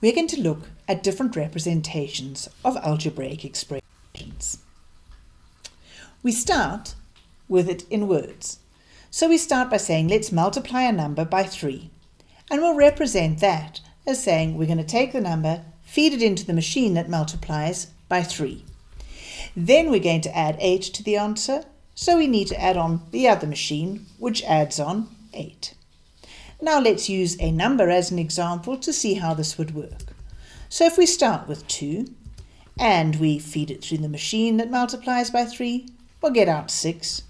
we're going to look at different representations of algebraic expressions. We start with it in words. So we start by saying let's multiply a number by 3 and we'll represent that as saying we're going to take the number, feed it into the machine that multiplies by 3. Then we're going to add 8 to the answer, so we need to add on the other machine, which adds on 8. Now let's use a number as an example to see how this would work. So if we start with 2 and we feed it through the machine that multiplies by 3, we'll get out 6.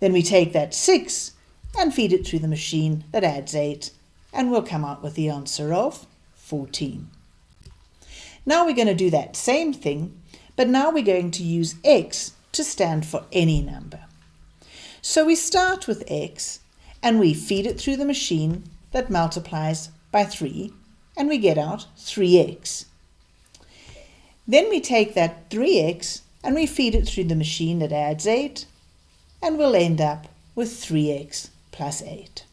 Then we take that 6 and feed it through the machine that adds 8 and we'll come out with the answer of 14. Now we're going to do that same thing but now we're going to use x to stand for any number. So we start with x and we feed it through the machine that multiplies by 3 and we get out 3x. Then we take that 3x and we feed it through the machine that adds 8 and we'll end up with 3x plus 8.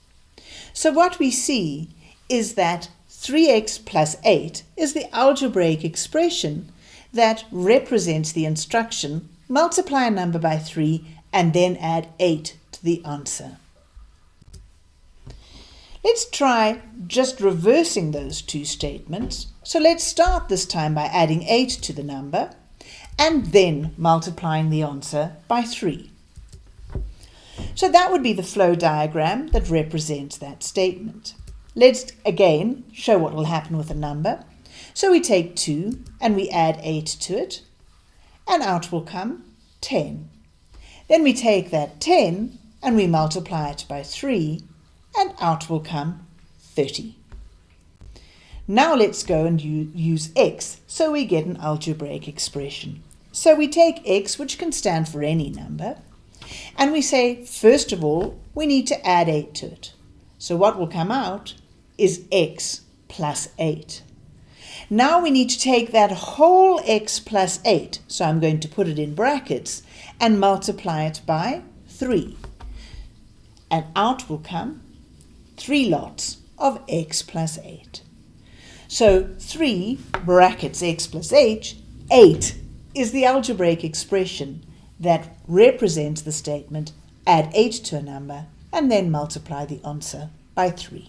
So what we see is that 3x plus 8 is the algebraic expression that represents the instruction multiply a number by 3 and then add 8 to the answer. Let's try just reversing those two statements. So let's start this time by adding 8 to the number and then multiplying the answer by 3. So that would be the flow diagram that represents that statement. Let's again show what will happen with a number. So we take 2 and we add 8 to it and out will come 10. Then we take that 10 and we multiply it by 3 and out will come 30. Now let's go and use x so we get an algebraic expression. So we take x, which can stand for any number, and we say, first of all, we need to add 8 to it. So what will come out is x plus 8. Now we need to take that whole x plus 8, so I'm going to put it in brackets, and multiply it by 3. And out will come three lots of x plus 8. So 3 brackets x plus h, 8 is the algebraic expression that represents the statement add 8 to a number and then multiply the answer by 3.